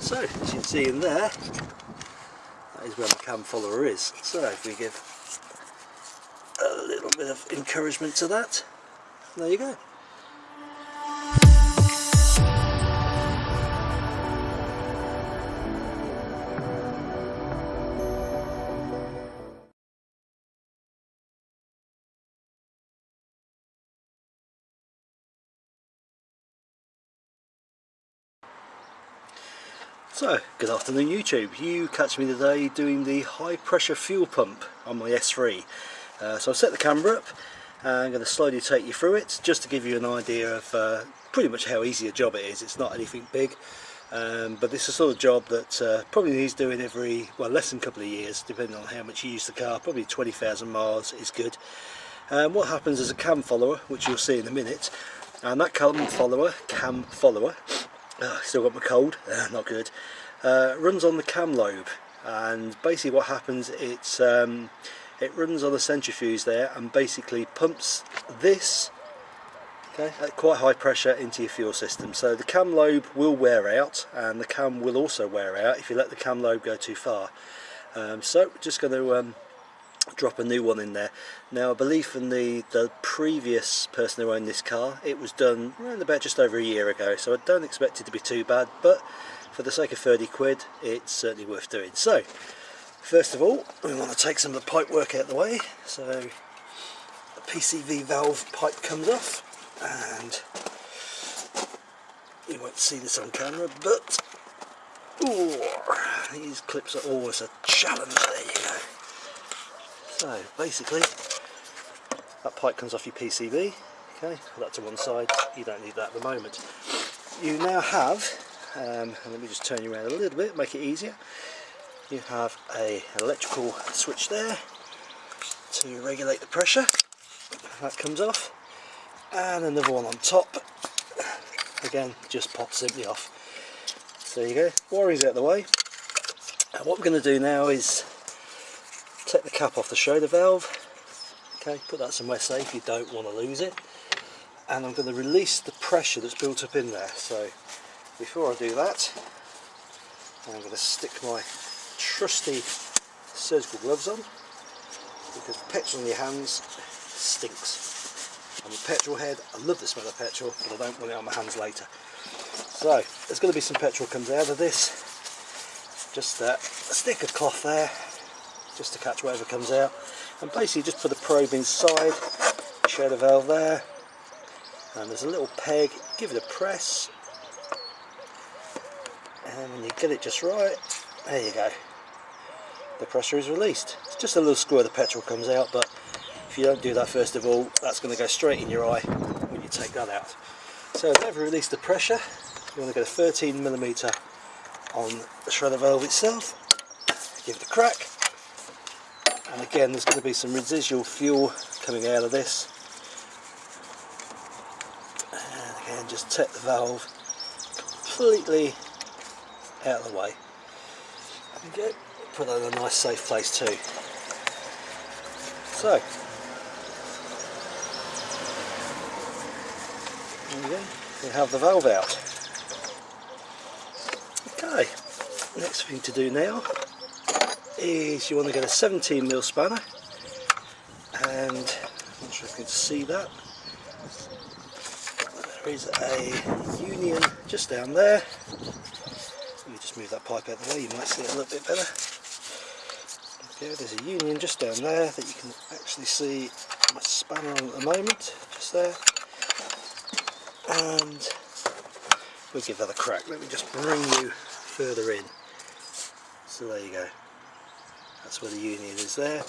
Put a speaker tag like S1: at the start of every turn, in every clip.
S1: So, as you can see in there, that is where the cam follower is. So if we give a little bit of encouragement to that, there you go. So, good afternoon YouTube. You catch me today doing the high pressure fuel pump on my S3. Uh, so I've set the camera up and I'm going to slowly take you through it just to give you an idea of uh, pretty much how easy a job it is. It's not anything big um, but this is the sort of job that uh, probably needs doing every, well less than a couple of years depending on how much you use the car, probably 20,000 miles is good. Um, what happens is a cam follower, which you'll see in a minute, and that cam follower, cam follower, uh, still got my cold, uh, not good, uh, runs on the cam lobe and basically what happens it's um, it runs on the centrifuge there and basically pumps this okay, at quite high pressure into your fuel system. So the cam lobe will wear out and the cam will also wear out if you let the cam lobe go too far. Um, so just going to um, drop a new one in there. Now I believe from the, the previous person who owned this car it was done around about just over a year ago so I don't expect it to be too bad but for the sake of 30 quid it's certainly worth doing. So first of all we want to take some of the pipe work out of the way so the PCV valve pipe comes off and you won't see this on camera but ooh, these clips are always a challenge there so basically that pipe comes off your PCV, okay, put that to one side, you don't need that at the moment. You now have, um, let me just turn you around a little bit, make it easier, you have a electrical switch there to regulate the pressure, that comes off, and another one on top, again just pops simply off. So there you go, wiring's out of the way, and what we're going to do now is take the cap off the Schrader valve. Okay put that somewhere safe you don't want to lose it. And I'm going to release the pressure that's built up in there. So before I do that I'm going to stick my trusty surgical gloves on because petrol in your hands stinks. I'm a petrol head, I love the smell of petrol but I don't want it on my hands later. So there's going to be some petrol comes out of this. Just a stick of cloth there just to catch whatever comes out. And basically just put a probe inside Schrader valve there and there's a little peg. Give it a press and when you get it just right there you go. The pressure is released. It's just a little squirt of petrol comes out but if you don't do that first of all that's going to go straight in your eye when you take that out. So we've released the pressure. You want to get a 13 millimeter on the Schrader valve itself give it a crack and again there's going to be some residual fuel coming out of this. And again just take the valve completely out of the way. Okay put that in a nice safe place too. So. There you go. We have the valve out. Okay. Next thing to do now is you want to get a 17 mil spanner. And I'm not sure if you can see that. There is a union just down there. Let me just move that pipe out of the way. You might see it a little bit better. There's a union just down there that you can actually see my spanner on at the moment just there. And we'll give that a crack. Let me just bring you further in. So there you go that's where the union is there.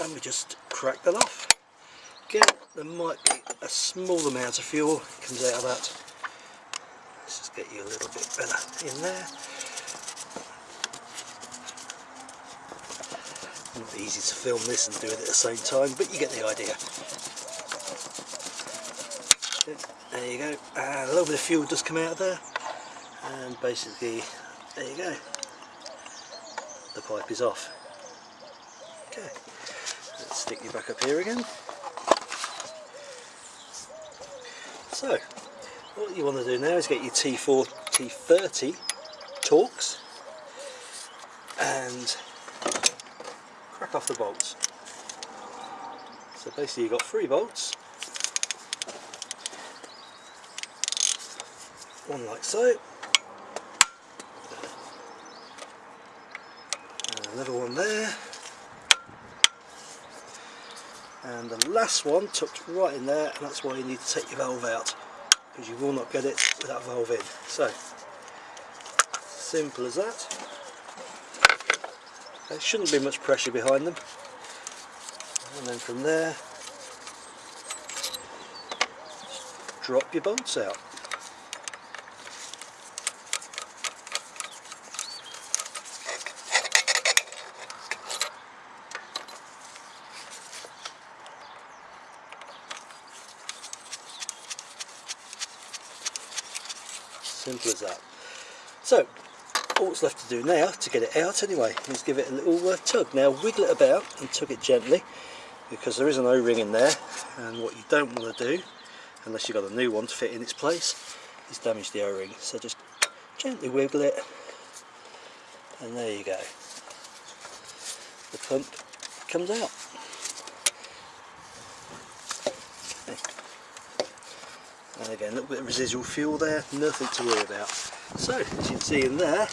S1: And we just crack that off. Again there might be a small amount of fuel comes out of that. Let's just get you a little bit better in there. Not easy to film this and do it at the same time but you get the idea. There you go. A little bit of fuel does come out of there. And basically there you go. The pipe is off you back up here again. So, what you want to do now is get your T4, T30 Torx and crack off the bolts. So basically you've got three bolts, one like so, and another one there, and the last one tucked right in there and that's why you need to take your valve out because you will not get it with that valve in. So, simple as that. There shouldn't be much pressure behind them. And then from there, drop your bolts out. Simple as that. So, all that's left to do now, to get it out anyway, is give it a little uh, tug. Now wiggle it about and tug it gently, because there is an O-ring in there, and what you don't want to do, unless you've got a new one to fit in its place, is damage the O-ring. So just gently wiggle it, and there you go. The pump comes out. And again a little bit of residual fuel there nothing to worry about. So as you can see in there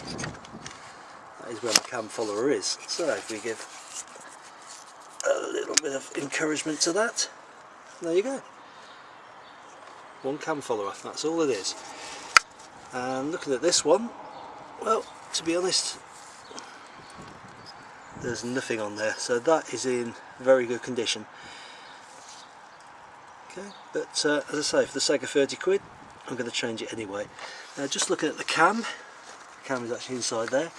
S1: that is where the cam follower is. So if we give a little bit of encouragement to that there you go. One cam follower that's all it is. And looking at this one well to be honest there's nothing on there. So that is in very good condition Okay, but uh, as I say, for the sake of 30 quid, I'm going to change it anyway. Now just looking at the cam, the cam is actually inside there,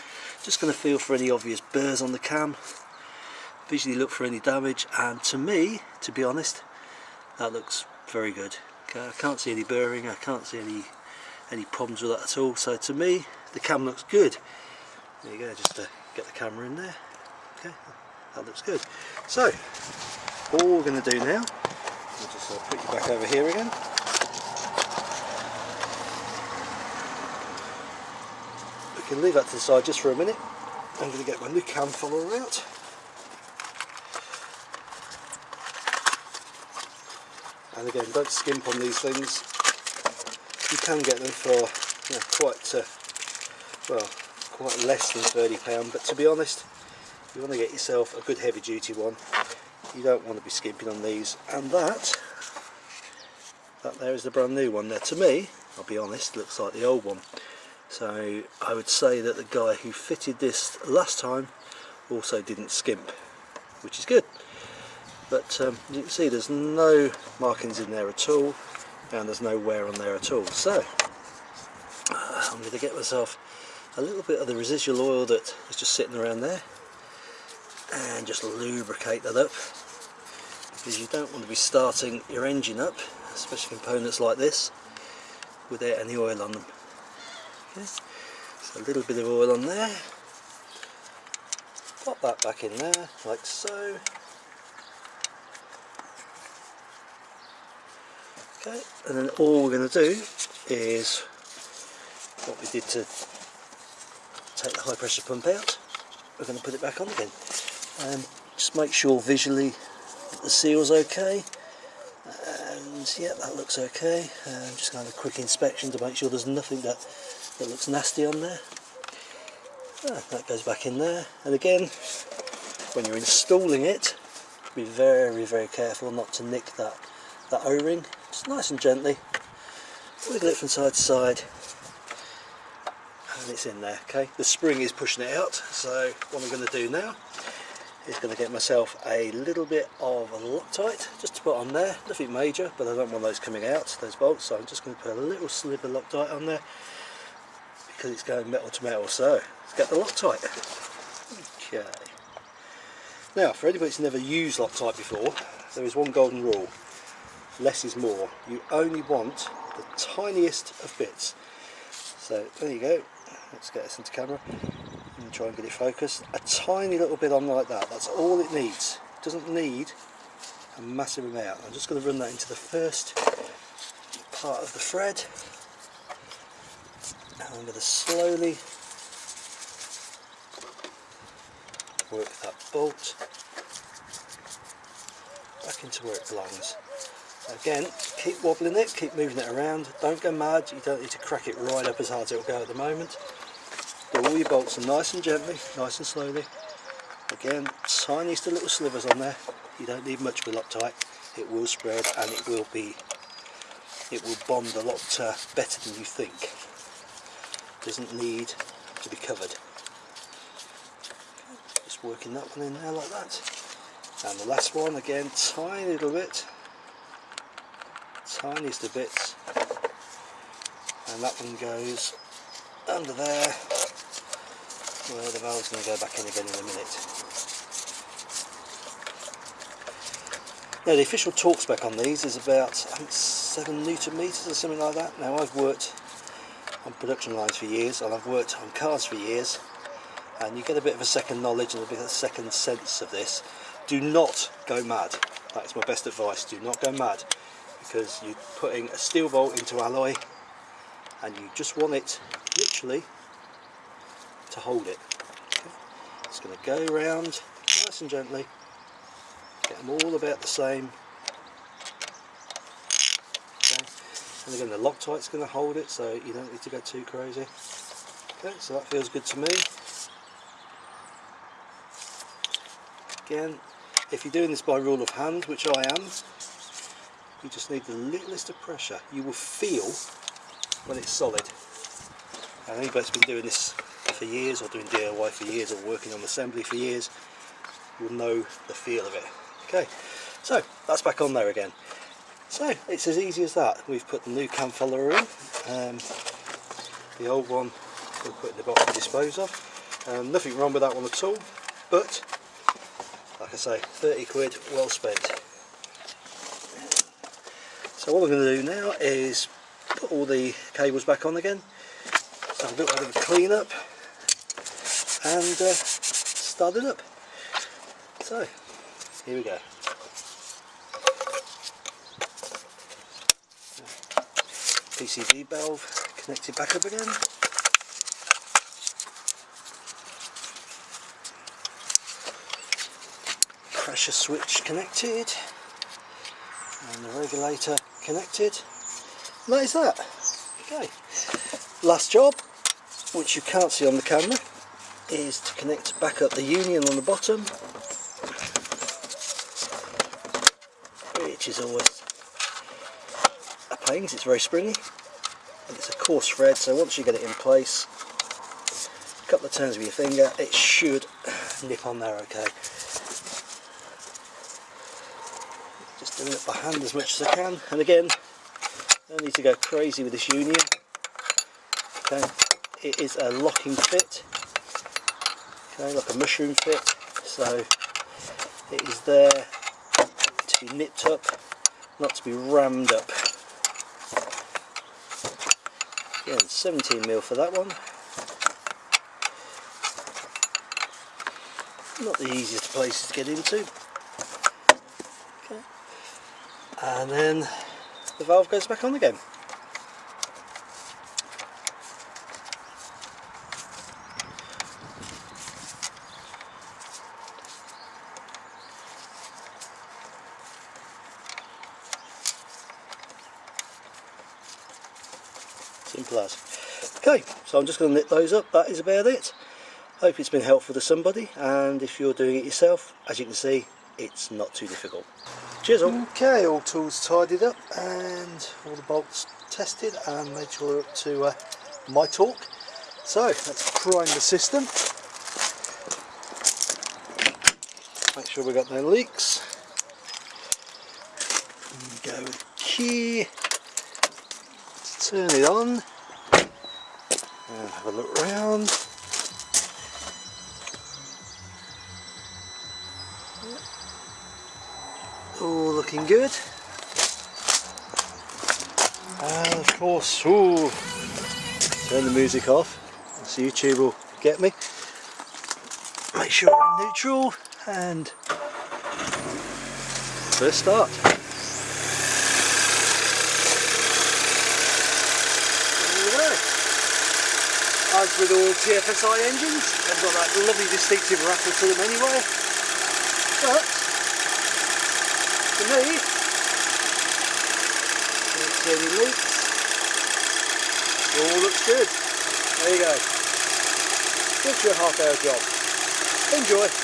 S1: just going to feel for any obvious burrs on the cam, visually look for any damage, and to me, to be honest, that looks very good. Okay, I can't see any burring, I can't see any any problems with that at all, so to me, the cam looks good. There you go, just to get the camera in there. Okay, that looks good. So, all we're going to do now I'll just uh, put you back over here again. We can leave that to the side just for a minute. I'm going to get my new cam follower out. And again, don't skimp on these things. You can get them for you know, quite, uh, well, quite less than £30, but to be honest, you want to get yourself a good heavy duty one you don't want to be skimping on these and that. That there is the brand new one. There to me I'll be honest looks like the old one. So I would say that the guy who fitted this last time also didn't skimp which is good. But um, you can see there's no markings in there at all and there's no wear on there at all. So uh, I'm going to get myself a little bit of the residual oil that is just sitting around there and just lubricate that up because you don't want to be starting your engine up, especially components like this, without any oil on them. Okay. So a little bit of oil on there, pop that back in there, like so. Okay, and then all we're going to do is what we did to take the high pressure pump out, we're going to put it back on again. And just make sure visually the seal's okay. And yeah that looks okay. Um, just going to have a quick inspection to make sure there's nothing that, that looks nasty on there. Ah, that goes back in there. And again when you're installing it be very very careful not to nick that that o-ring. Just nice and gently wiggle it from side to side. And it's in there okay? The spring is pushing it out so what I'm going to do now is going to get myself a little bit of Loctite just to put on there, nothing major but I don't want those coming out, those bolts, so I'm just going to put a little slip of Loctite on there because it's going metal to metal, so let's get the Loctite. Okay. Now for anybody who's never used Loctite before, there is one golden rule, less is more. You only want the tiniest of bits. So there you go, let's get this into camera and try and get it focused. A tiny little bit on like that that's all it needs. It doesn't need a massive amount. I'm just going to run that into the first part of the thread. And I'm going to slowly work that bolt back into where it belongs. Again keep wobbling it keep moving it around. Don't go mad you don't need to crack it right up as hard as it'll go at the moment. Do all your bolts nice and gently, nice and slowly. Again, tiniest little slivers on there, you don't need much a Loctite, it will spread and it will be, it will bond a lot uh, better than you think. Doesn't need to be covered. Just working that one in there like that. And the last one again, tiny little bit, tiniest of bits, and that one goes under there, where the valve's going to go back in again in a minute. Now the official torque spec on these is about I think 7 newton meters or something like that. Now I've worked on production lines for years and I've worked on cars for years and you get a bit of a second knowledge and a bit of a second sense of this. Do not go mad. That's my best advice. Do not go mad because you're putting a steel bolt into alloy and you just want it literally to hold it. Okay. It's going to go around nice and gently, get them all about the same. And again the Loctite's going to hold it so you don't need to go too crazy. Okay so that feels good to me. Again if you're doing this by rule of hand which I am you just need the littlest of pressure. You will feel when it's solid. And anybody that's been doing this for years or doing DIY for years or working on assembly for years will know the feel of it okay so that's back on there again so it's as easy as that. We've put the new cam follower in. Um, the old one we'll put in the box to dispose of. Um, nothing wrong with that one at all, but like I say, 30 quid well spent. So what I'm going to do now is put all the cables back on again, have a bit of a clean up and uh, start it up. So here we go. PCV valve connected back up again. Pressure switch connected and the regulator connected. And that is that. Okay. Last job, which you can't see on the camera, is to connect back up the union on the bottom, which is always a pain it's very springy and it's a coarse thread so once you get it in place a couple of turns with your finger it should nip on there okay. Just doing it by hand as much as I can and again no need to go crazy with this union. Okay it is a locking fit okay like a mushroom fit so it is there to be nipped up not to be rammed up Again, 17 mil for that one. Not the easiest places to get into. Okay. And then the valve goes back on again. Simple as. Okay, so I'm just going to knit those up. That is about it. Hope it's been helpful to somebody and if you're doing it yourself, as you can see, it's not too difficult. Cheers all. Okay, all tools tidied up and all the bolts tested and made sure up to uh, my torque. So let's prime the system. Make sure we've got no leaks. Go with key turn it on and have a look round. All looking good. And of course ooh, turn the music off. So YouTube will get me. Make sure we're neutral and first start as with all TFSI engines, they've got that lovely distinctive rattle to them anyway. But, for me, see any leaks. All looks good. There you go. Just your half hour job. Enjoy.